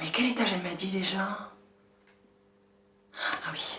Mais quel étage elle m'a dit déjà? Ah oui,